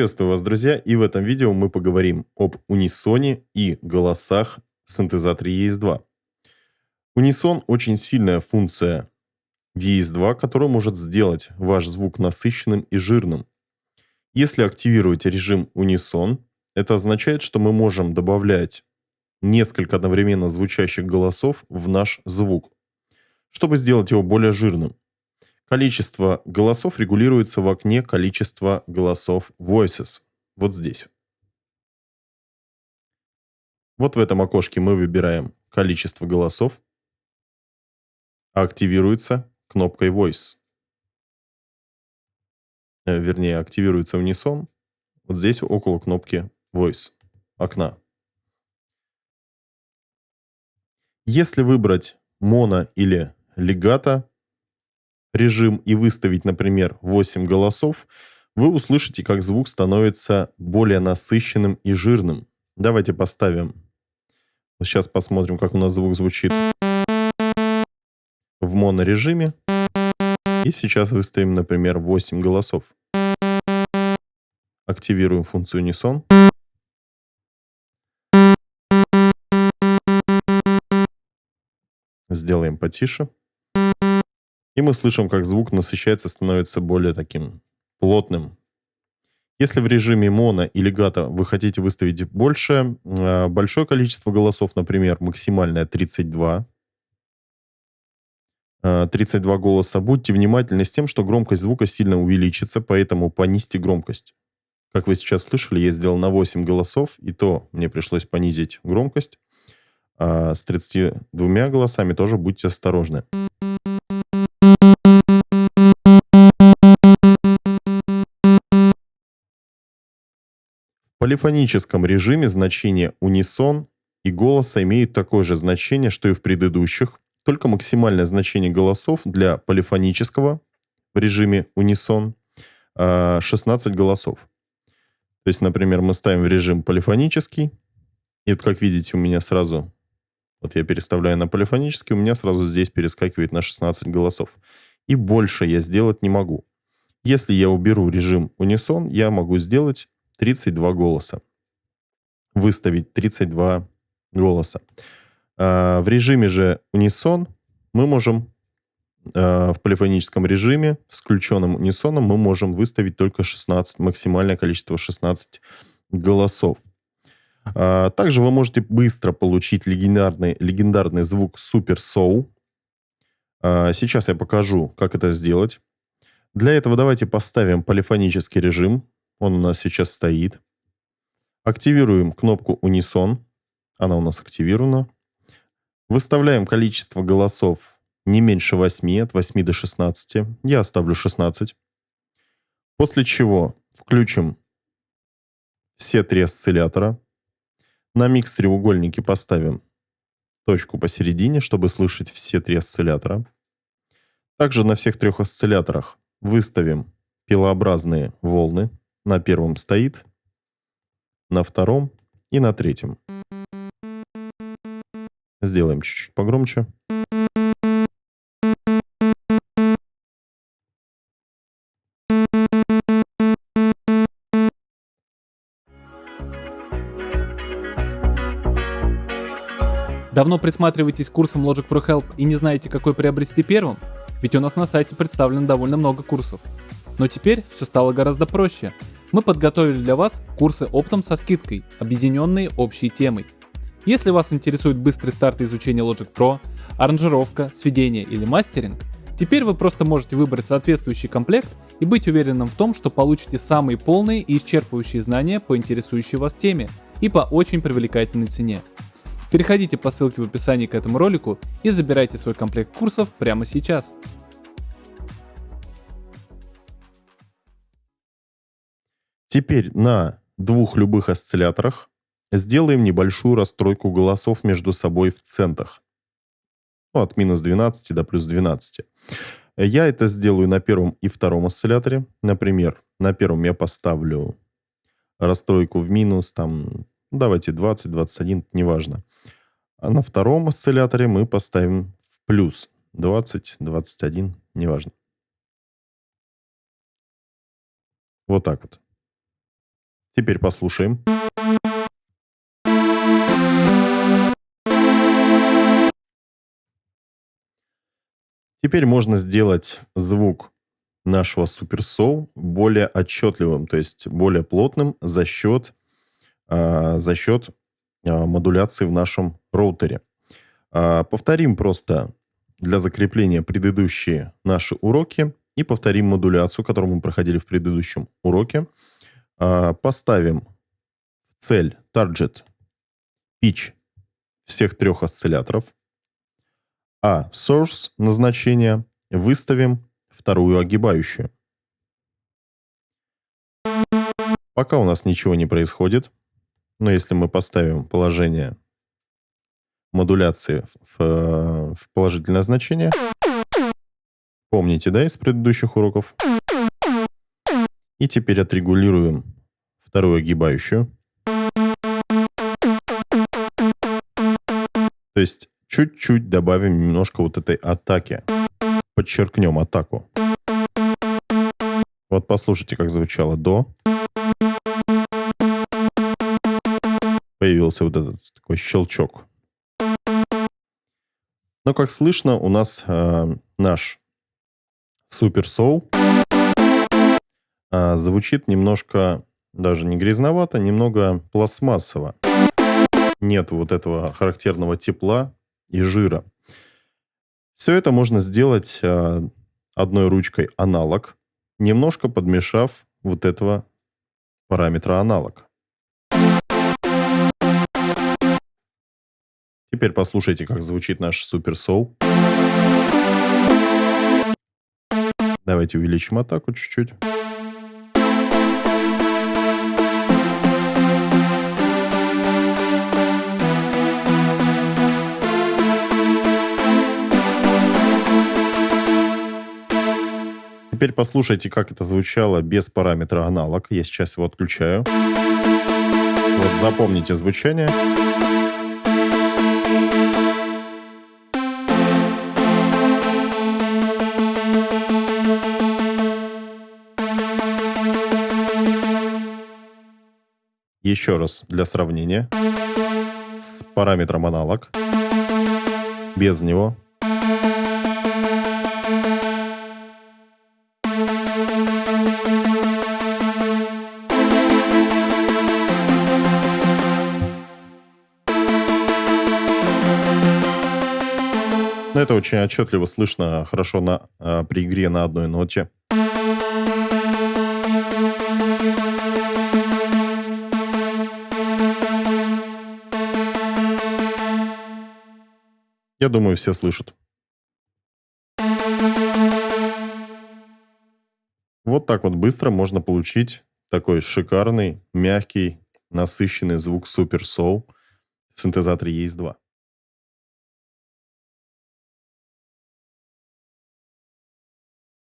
Приветствую вас, друзья, и в этом видео мы поговорим об унисоне и голосах в синтезаторе ES2. Унисон – очень сильная функция в ES2, которая может сделать ваш звук насыщенным и жирным. Если активировать режим унисон, это означает, что мы можем добавлять несколько одновременно звучащих голосов в наш звук, чтобы сделать его более жирным. Количество голосов регулируется в окне количества голосов voices. Вот здесь. Вот в этом окошке мы выбираем количество голосов. Активируется кнопкой Voice. Э, вернее, активируется унисон. Вот здесь около кнопки Voice окна. Если выбрать моно или легато, режим и выставить, например, 8 голосов, вы услышите, как звук становится более насыщенным и жирным. Давайте поставим. Сейчас посмотрим, как у нас звук звучит в монорежиме. И сейчас выставим, например, 8 голосов. Активируем функцию Unison. Сделаем потише. И мы слышим, как звук насыщается, становится более таким плотным. Если в режиме моно или гата вы хотите выставить больше, э, большое количество голосов, например, максимальное 32, 32 э, голоса, будьте внимательны с тем, что громкость звука сильно увеличится, поэтому понизьте громкость. Как вы сейчас слышали, я сделал на 8 голосов, и то мне пришлось понизить громкость. А с 32 голосами тоже будьте осторожны. Полифоническом режиме значение унисон и голоса имеют такое же значение, что и в предыдущих, только максимальное значение голосов для полифонического в режиме унисон 16 а, голосов. То есть, например, мы ставим в режим полифонический, и вот как видите, у меня сразу, вот я переставляю на полифонический, у меня сразу здесь перескакивает на 16 голосов. И больше я сделать не могу. Если я уберу режим унисон, я могу сделать 32 голоса. Выставить 32 голоса. А, в режиме же унисон мы можем а, в полифоническом режиме с включенным унисоном мы можем выставить только 16, максимальное количество 16 голосов. А, также вы можете быстро получить легендарный, легендарный звук Super Soul. Сейчас я покажу, как это сделать. Для этого давайте поставим полифонический режим. Он у нас сейчас стоит. Активируем кнопку Унисон. Она у нас активирована. Выставляем количество голосов не меньше 8, от 8 до 16. Я оставлю 16. После чего включим все три осциллятора. На микс-треугольнике поставим точку посередине, чтобы слышать все три осциллятора. Также на всех трех осцилляторах выставим пилообразные волны. На первом стоит, на втором и на третьем. Сделаем чуть-чуть погромче. Давно присматриваетесь к курсам Logic Pro Help и не знаете, какой приобрести первым? Ведь у нас на сайте представлено довольно много курсов. Но теперь все стало гораздо проще. Мы подготовили для вас курсы оптом со скидкой, объединенные общей темой. Если вас интересует быстрый старт изучения Logic Pro, аранжировка, сведение или мастеринг, теперь вы просто можете выбрать соответствующий комплект и быть уверенным в том, что получите самые полные и исчерпывающие знания по интересующей вас теме и по очень привлекательной цене. Переходите по ссылке в описании к этому ролику и забирайте свой комплект курсов прямо сейчас. Теперь на двух любых осцилляторах сделаем небольшую расстройку голосов между собой в центах. Ну, от минус 12 до плюс 12. Я это сделаю на первом и втором осцилляторе. Например, на первом я поставлю расстройку в минус, там, давайте 20, 21, неважно. А на втором осцилляторе мы поставим в плюс 20, 21, неважно. Вот так вот. Теперь послушаем. Теперь можно сделать звук нашего Soul более отчетливым, то есть более плотным за счет, э, за счет э, модуляции в нашем роутере. Э, повторим просто для закрепления предыдущие наши уроки и повторим модуляцию, которую мы проходили в предыдущем уроке. Э, поставим цель target pitch всех трех осцилляторов – а source назначение выставим вторую огибающую. Пока у нас ничего не происходит, но если мы поставим положение модуляции в, в положительное значение, помните, да, из предыдущих уроков, и теперь отрегулируем вторую огибающую. То есть чуть-чуть добавим немножко вот этой атаки. Подчеркнем атаку. Вот послушайте, как звучало до. Появился вот этот такой щелчок. Но, как слышно, у нас э, наш Супер Соул э, звучит немножко, даже не грязновато, немного пластмассово. Нет вот этого характерного тепла, и жира. Все это можно сделать э, одной ручкой аналог, немножко подмешав вот этого параметра аналог. Теперь послушайте, как звучит наш супер соу. Давайте увеличим атаку чуть-чуть. Теперь послушайте, как это звучало без параметра аналог. Я сейчас его отключаю. Вот запомните звучание. Еще раз для сравнения. С параметром аналог. Без него. Это очень отчетливо слышно хорошо на, э, при игре на одной ноте. Я думаю, все слышат. Вот так вот быстро можно получить такой шикарный, мягкий, насыщенный звук Super Soul в синтезаторе ES2.